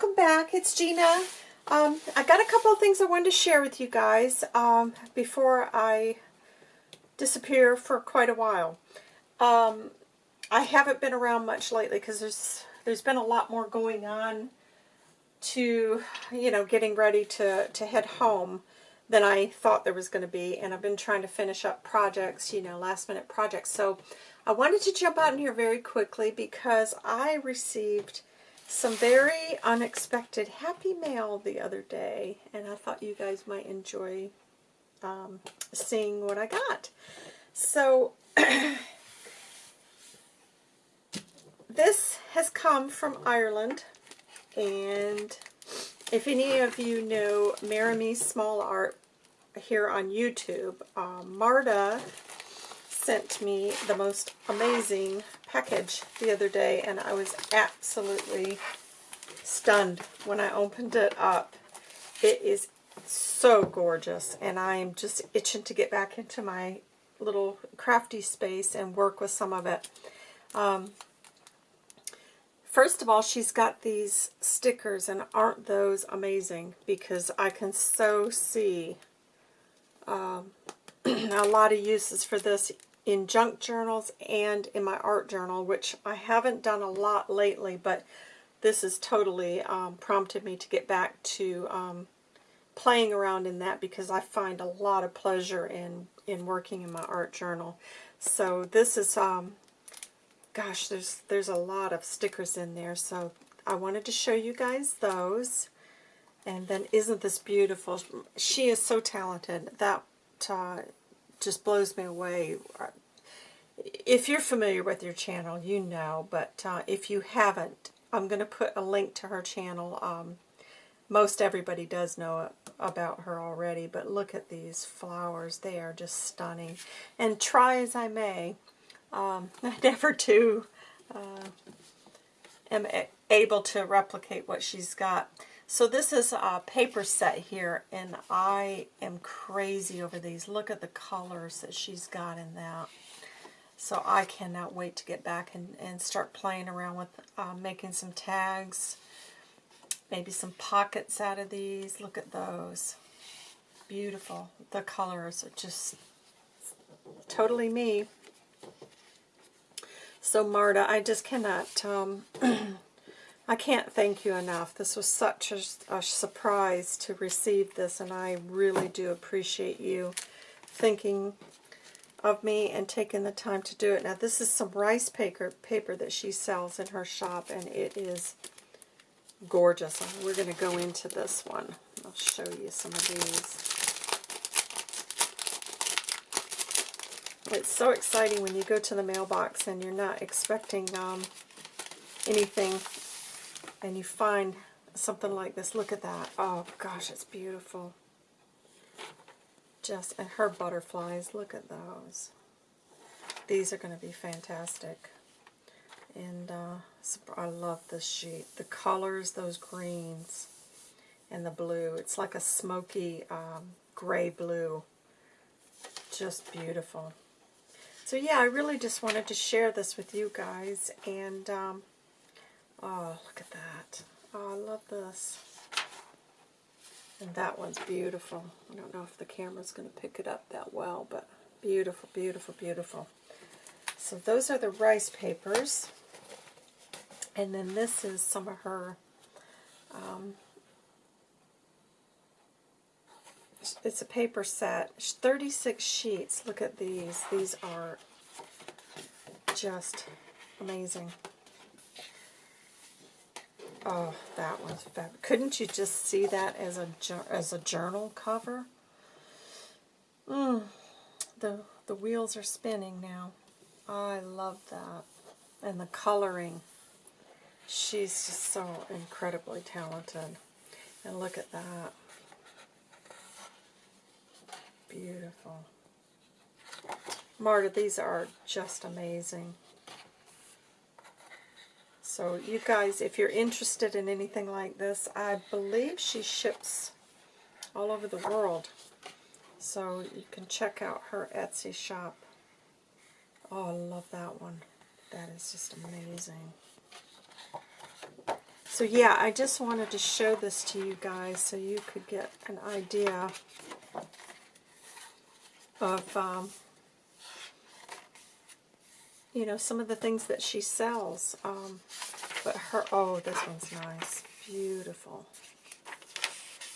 welcome back. It's Gina. Um, I got a couple of things I wanted to share with you guys um, before I disappear for quite a while. Um, I haven't been around much lately because there's there's been a lot more going on to, you know, getting ready to, to head home than I thought there was going to be. And I've been trying to finish up projects, you know, last minute projects. So I wanted to jump out in here very quickly because I received some very unexpected happy mail the other day. And I thought you guys might enjoy um, seeing what I got. So this has come from Ireland. And if any of you know Marimie Small Art here on YouTube, um, Marta sent me the most amazing package the other day, and I was absolutely stunned when I opened it up. It is so gorgeous, and I'm just itching to get back into my little crafty space and work with some of it. Um, First of all, she's got these stickers, and aren't those amazing? Because I can so see um, a lot of uses for this in junk journals and in my art journal, which I haven't done a lot lately, but this has totally um, prompted me to get back to um, playing around in that because I find a lot of pleasure in, in working in my art journal. So this is um, gosh, there's there's a lot of stickers in there, so I wanted to show you guys those. And then isn't this beautiful? She is so talented. That uh, just blows me away. If you're familiar with your channel, you know, but uh, if you haven't, I'm going to put a link to her channel. Um, most everybody does know about her already, but look at these flowers. They are just stunning. And try as I may, um, I never do uh, am able to replicate what she's got. So this is a paper set here, and I am crazy over these. Look at the colors that she's got in that. So I cannot wait to get back and, and start playing around with uh, making some tags, maybe some pockets out of these. Look at those. Beautiful. The colors are just totally me. So Marta, I just cannot, um, I can't thank you enough. This was such a, a, surprise to receive this, and I really do appreciate you thinking of me and taking the time to do it. Now, this is some rice paper, paper that she sells in her shop, and it is gorgeous. We're going to go into this one. I'll show you some of these. It's so exciting when you go to the mailbox and you're not expecting um, anything and you find something like this. Look at that. Oh, gosh, it's beautiful. Just, and her butterflies, look at those. These are going to be fantastic. And uh, I love this sheet. The colors, those greens, and the blue. It's like a smoky um, gray blue. Just beautiful. So yeah, I really just wanted to share this with you guys. And, um, oh, look at that. Oh, I love this. And that one's beautiful. I don't know if the camera's going to pick it up that well, but beautiful, beautiful, beautiful. So those are the rice papers. And then this is some of her, um, it's a paper set. 36 sheets. Look at these. These are just amazing. Oh, that was fab. Couldn't you just see that as a as a journal cover? Mm, the the wheels are spinning now. I love that. And the coloring. She's just so incredibly talented. And look at that. Beautiful. Marta, these are just amazing. So you guys, if you're interested in anything like this, I believe she ships all over the world. So you can check out her Etsy shop. Oh, I love that one. That is just amazing. So yeah, I just wanted to show this to you guys so you could get an idea of, um, you know, some of the things that she sells. Um, but her, oh, this one's nice. Beautiful.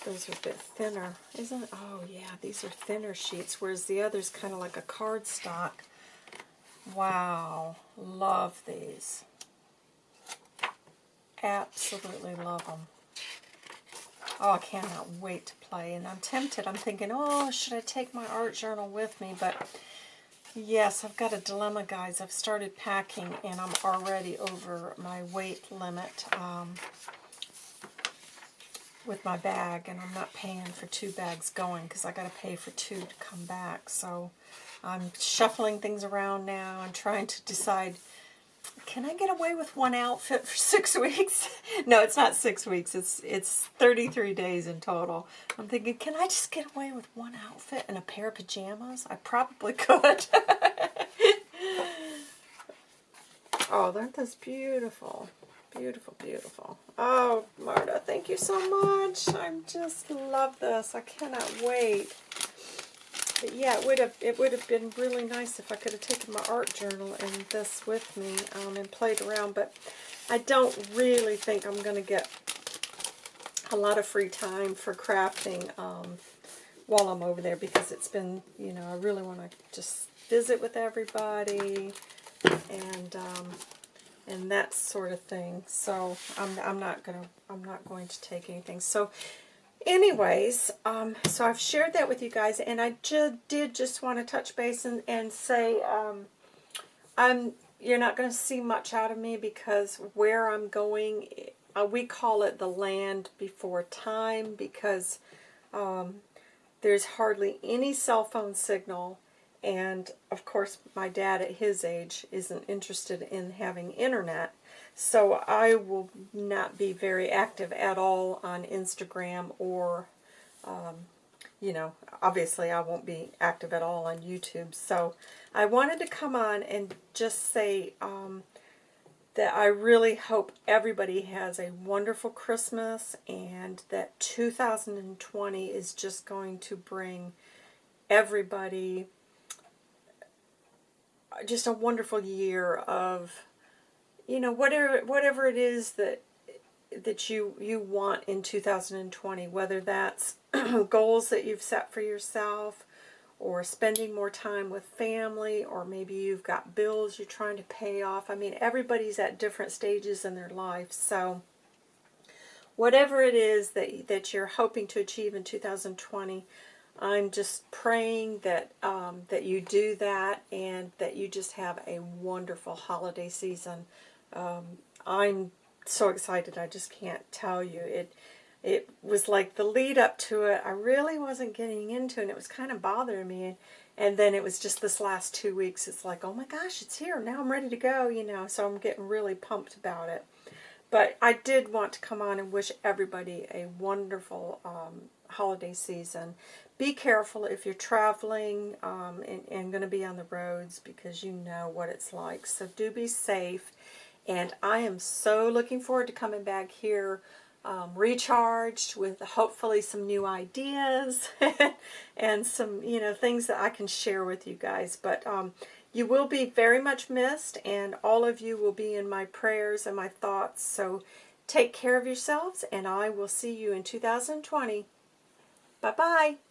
Those are a bit thinner, isn't? Oh, yeah, these are thinner sheets, whereas the other's kind of like a cardstock. Wow, love these. Absolutely love them. Oh, I cannot wait to play. And I'm tempted. I'm thinking, oh, should I take my art journal with me? But yes, I've got a dilemma, guys. I've started packing, and I'm already over my weight limit um, with my bag. And I'm not paying for two bags going because i got to pay for two to come back. So I'm shuffling things around now and trying to decide can I get away with one outfit for six weeks? no, it's not six weeks. It's it's 33 days in total. I'm thinking, can I just get away with one outfit and a pair of pajamas? I probably could. oh, aren't those beautiful? Beautiful, beautiful. Oh, Marta, thank you so much. I just love this. I cannot wait. But yeah, it would have it would have been really nice if I could have taken my art journal and this with me um, and played around. But I don't really think I'm going to get a lot of free time for crafting um, while I'm over there because it's been, you know, I really want to just visit with everybody and um, and that sort of thing. So I'm I'm not gonna I'm not going to take anything. So anyways, um, so I've shared that with you guys, and I ju did just want to touch base and, and say um, I'm you're not going to see much out of me because where I'm going, uh, we call it the land before time because um, there's hardly any cell phone signal, and of course my dad at his age isn't interested in having internet. So I will not be very active at all on Instagram or, um, you know, obviously I won't be active at all on YouTube. So I wanted to come on and just say um, that I really hope everybody has a wonderful Christmas and that 2020 is just going to bring everybody just a wonderful year of you know, whatever whatever it is that that you you want in 2020, whether that's goals that you've set for yourself or spending more time with family or maybe you've got bills you're trying to pay off. I mean, everybody's at different stages in their life. So whatever it is that that you're hoping to achieve in 2020, I'm just praying that um, that you do that and that you just have a wonderful holiday season um, I'm so excited, I just can't tell you. It it was like the lead up to it, I really wasn't getting into and it was kind of bothering me. And then it was just this last two weeks, it's like, oh my gosh, it's here. Now I'm ready to go, you know, so I'm getting really pumped about it. But I did want to come on and wish everybody a wonderful um, holiday season. Be careful if you're traveling um, and, and going to be on the roads because you know what it's like. So do be safe. And I am so looking forward to coming back here um, recharged with hopefully some new ideas and some, you know, things that I can share with you guys. But um, you will be very much missed, and all of you will be in my prayers and my thoughts. So take care of yourselves, and I will see you in 2020. Bye-bye.